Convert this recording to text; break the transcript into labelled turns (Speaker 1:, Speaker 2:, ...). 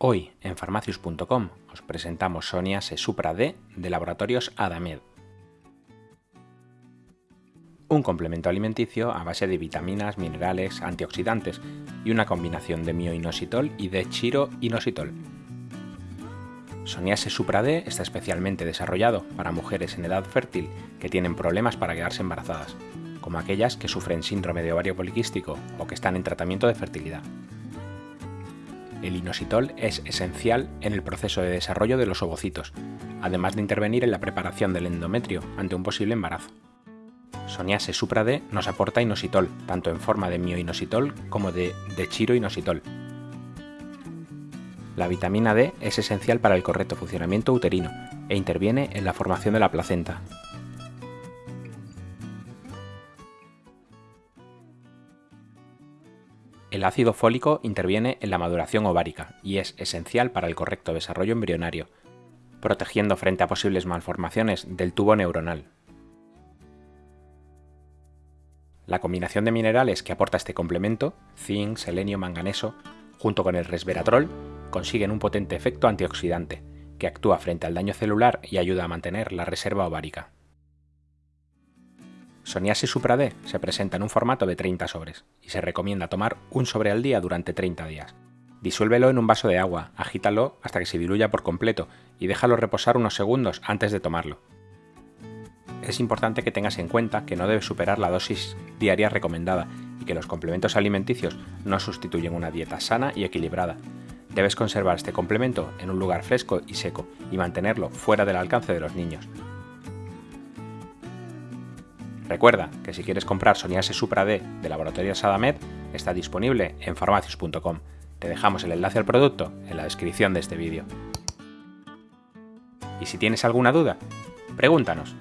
Speaker 1: Hoy en farmacius.com os presentamos Sonia Supra D de Laboratorios Adamed. Un complemento alimenticio a base de vitaminas, minerales, antioxidantes y una combinación de mioinositol y de chiroinositol. Soniase Supra D está especialmente desarrollado para mujeres en edad fértil que tienen problemas para quedarse embarazadas, como aquellas que sufren síndrome de ovario poliquístico o que están en tratamiento de fertilidad el inositol es esencial en el proceso de desarrollo de los ovocitos, además de intervenir en la preparación del endometrio ante un posible embarazo. Soniase Supra D nos aporta inositol, tanto en forma de mioinositol como de dechiroinositol. La vitamina D es esencial para el correcto funcionamiento uterino e interviene en la formación de la placenta, El ácido fólico interviene en la maduración ovárica y es esencial para el correcto desarrollo embrionario, protegiendo frente a posibles malformaciones del tubo neuronal. La combinación de minerales que aporta este complemento, zinc, selenio, manganeso, junto con el resveratrol, consiguen un potente efecto antioxidante, que actúa frente al daño celular y ayuda a mantener la reserva ovárica. Soniasi Supra D se presenta en un formato de 30 sobres y se recomienda tomar un sobre al día durante 30 días. Disuélvelo en un vaso de agua, agítalo hasta que se diluya por completo y déjalo reposar unos segundos antes de tomarlo. Es importante que tengas en cuenta que no debes superar la dosis diaria recomendada y que los complementos alimenticios no sustituyen una dieta sana y equilibrada. Debes conservar este complemento en un lugar fresco y seco y mantenerlo fuera del alcance de los niños. Recuerda que si quieres comprar Soniase Supra D de Laboratorios Adamed, está disponible en farmacios.com. Te dejamos el enlace al producto en la descripción de este vídeo. Y si tienes alguna duda, pregúntanos.